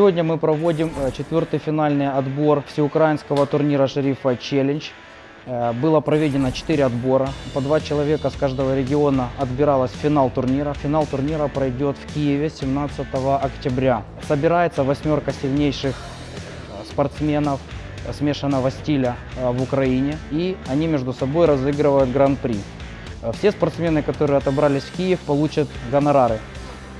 Сегодня мы проводим э, четвертый финальный отбор всеукраинского турнира «Шерифа Челлендж». Э, Было проведено 4 отбора. По два человека с каждого региона отбиралось в финал турнира. Финал турнира пройдет в Киеве 17 октября. Собирается восьмерка сильнейших э, спортсменов смешанного стиля в Украине. И они между собой разыгрывают гран-при. Все спортсмены, которые отобрались в Киев, получат гонорары.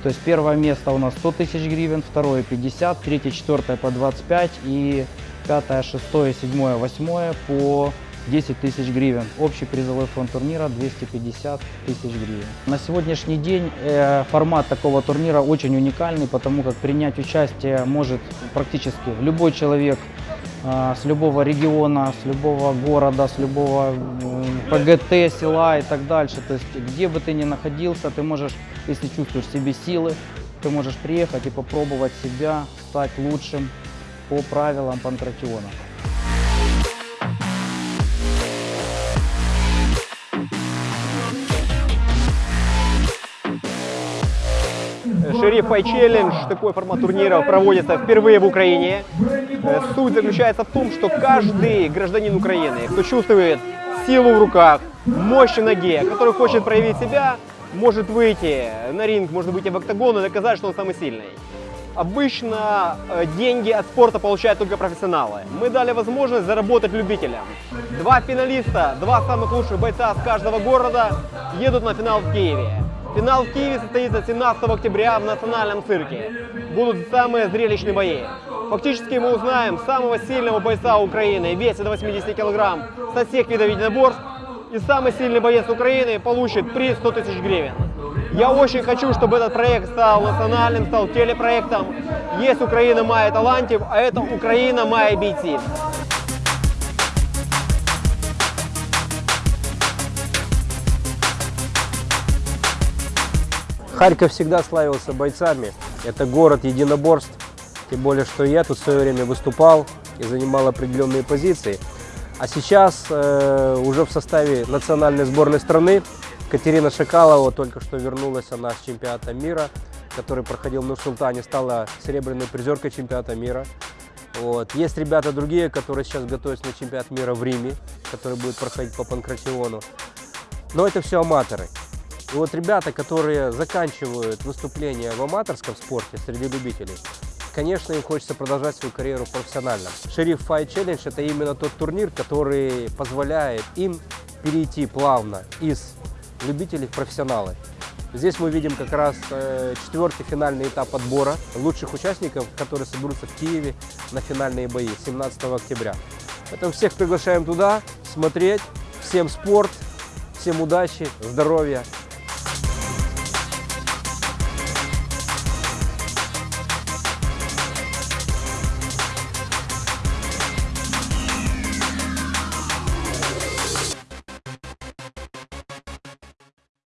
То есть первое место у нас 100 тысяч гривен, второе 50, третье, четвертое по 25 и пятое, шестое, седьмое, восьмое по 10 тысяч гривен. Общий призовой фонд турнира 250 тысяч гривен. На сегодняшний день э, формат такого турнира очень уникальный, потому как принять участие может практически любой человек с любого региона, с любого города, с любого ПГТ, села и так дальше. То есть где бы ты ни находился, ты можешь, если чувствуешь себе силы, ты можешь приехать и попробовать себя, стать лучшим по правилам панкратиона. Шериф Фай Челлендж, такой формат турнира проводится впервые в Украине. Э, Суть заключается в том, что каждый гражданин Украины, кто чувствует силу в руках, мощь в ноге, который хочет проявить себя, может выйти на ринг, может выйти в октагон и доказать, что он самый сильный. Обычно э, деньги от спорта получают только профессионалы. Мы дали возможность заработать любителям. Два финалиста, два самых лучших бойца с каждого города едут на финал в Киеве. Финал в Киеве состоится 17 октября в национальном цирке. Будут самые зрелищные бои. Фактически мы узнаем самого сильного бойца Украины, весит до 80 килограмм, со всех видов единоборств. И самый сильный боец Украины получит приз 100 тысяч гривен. Я очень хочу, чтобы этот проект стал национальным, стал телепроектом. Есть Украина має талантів, а это Украина має бійців. Харьков всегда славился бойцами. Это город единоборств. Тем более, что я тут в свое время выступал и занимал определенные позиции. А сейчас э, уже в составе национальной сборной страны Катерина Шакалова только что вернулась она с чемпионата мира, который проходил в Нур-Султане, стала серебряной призеркой чемпионата мира. Вот. Есть ребята другие, которые сейчас готовятся на чемпионат мира в Риме, который будет проходить по панкратиону. Но это все аматоры. И вот ребята, которые заканчивают выступление в аматорском спорте среди любителей, конечно, им хочется продолжать свою карьеру профессионально. Шериф Fight Challenge – это именно тот турнир, который позволяет им перейти плавно из любителей в профессионалы. Здесь мы видим как раз э, четвертый финальный этап отбора лучших участников, которые соберутся в Киеве на финальные бои 17 октября. Поэтому всех приглашаем туда смотреть. Всем спорт, всем удачи, здоровья